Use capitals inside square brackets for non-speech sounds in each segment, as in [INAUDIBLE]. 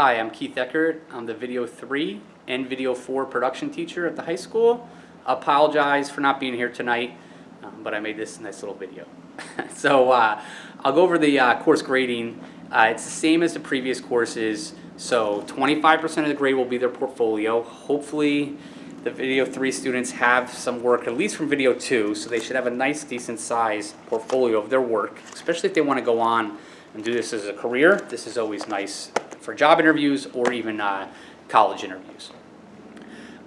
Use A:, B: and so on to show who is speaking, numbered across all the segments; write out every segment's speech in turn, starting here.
A: Hi, I'm Keith Eckert. I'm the Video 3 and Video 4 production teacher at the high school. Apologize for not being here tonight, um, but I made this nice little video. [LAUGHS] so uh, I'll go over the uh, course grading. Uh, it's the same as the previous courses. So 25% of the grade will be their portfolio. Hopefully the Video 3 students have some work, at least from Video 2, so they should have a nice, decent size portfolio of their work, especially if they want to go on and do this as a career. This is always nice for job interviews or even uh, college interviews.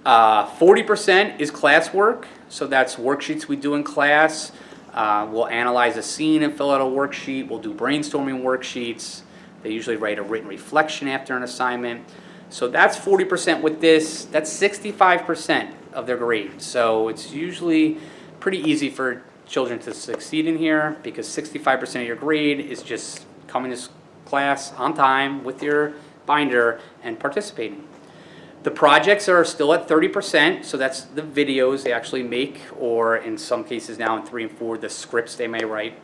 A: Uh, 40% is classwork, so that's worksheets we do in class. Uh, we'll analyze a scene and fill out a worksheet. We'll do brainstorming worksheets. They usually write a written reflection after an assignment. So that's 40% with this. That's 65% of their grade. So it's usually pretty easy for children to succeed in here because 65% of your grade is just coming to class on time with your binder and participating. The projects are still at 30%, so that's the videos they actually make, or in some cases now in three and four, the scripts they may write.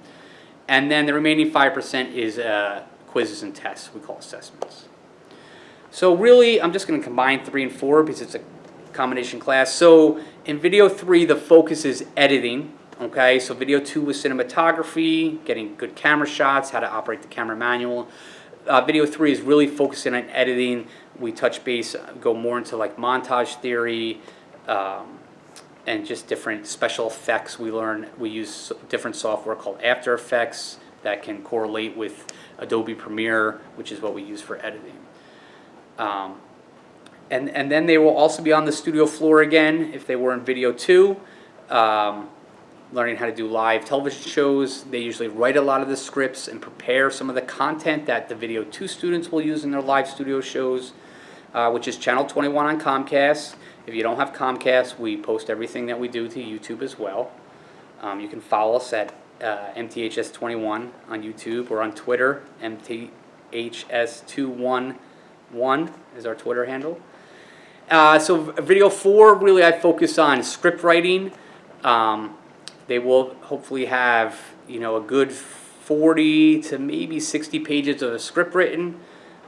A: And then the remaining 5% is uh, quizzes and tests, we call assessments. So really, I'm just going to combine three and four because it's a combination class. So in video three, the focus is editing. Okay, so video two was cinematography, getting good camera shots, how to operate the camera manual. Uh, video three is really focusing on editing. We touch base, go more into like montage theory, um, and just different special effects. We learn, we use different software called After Effects that can correlate with Adobe Premiere, which is what we use for editing. Um, and, and then they will also be on the studio floor again if they were in video two, um, learning how to do live television shows. They usually write a lot of the scripts and prepare some of the content that the video two students will use in their live studio shows, uh, which is Channel 21 on Comcast. If you don't have Comcast, we post everything that we do to YouTube as well. Um, you can follow us at uh, MTHS21 on YouTube or on Twitter, MTHS21 one is our Twitter handle. Uh, so video four, really I focus on script writing. Um, they will hopefully have, you know, a good 40 to maybe 60 pages of a script written.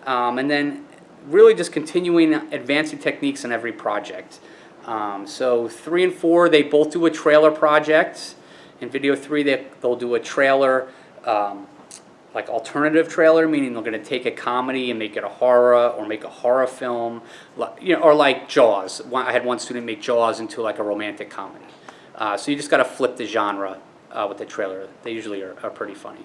A: Um, and then really just continuing advancing techniques in every project. Um, so three and four, they both do a trailer project. In video three, they, they'll do a trailer um, like alternative trailer, meaning they're going to take a comedy and make it a horror, or make a horror film, you know, or like Jaws. I had one student make Jaws into like a romantic comedy. Uh, so you just got to flip the genre uh, with the trailer. They usually are, are pretty funny.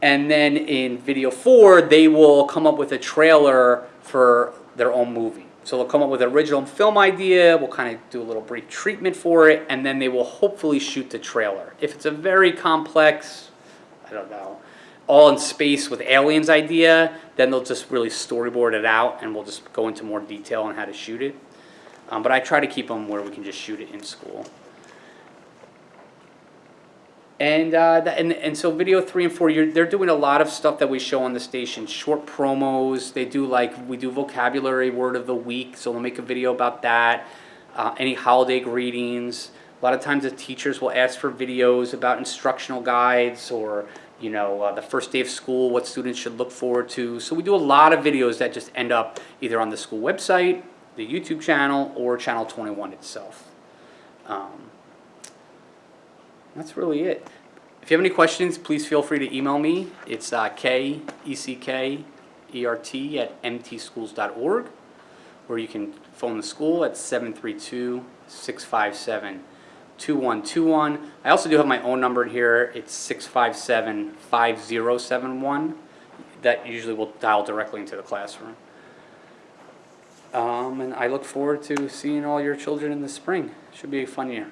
A: And then in video four, they will come up with a trailer for their own movie. So they'll come up with an original film idea, we'll kind of do a little brief treatment for it, and then they will hopefully shoot the trailer. If it's a very complex, I don't know, all in space with aliens idea, then they'll just really storyboard it out and we'll just go into more detail on how to shoot it. Um, but I try to keep them where we can just shoot it in school. And, uh, and, and so video three and four, they're doing a lot of stuff that we show on the station. Short promos, they do like, we do vocabulary word of the week, so they'll make a video about that. Uh, any holiday greetings. A lot of times the teachers will ask for videos about instructional guides or you know, uh, the first day of school, what students should look forward to. So we do a lot of videos that just end up either on the school website, the YouTube channel, or Channel 21 itself. Um, that's really it. If you have any questions, please feel free to email me. It's uh, K-E-C-K-E-R-T at mtschools.org, or you can phone the school at 732 657 2121. I also do have my own number here. It's 657-5071. That usually will dial directly into the classroom. Um, and I look forward to seeing all your children in the spring. Should be a fun year.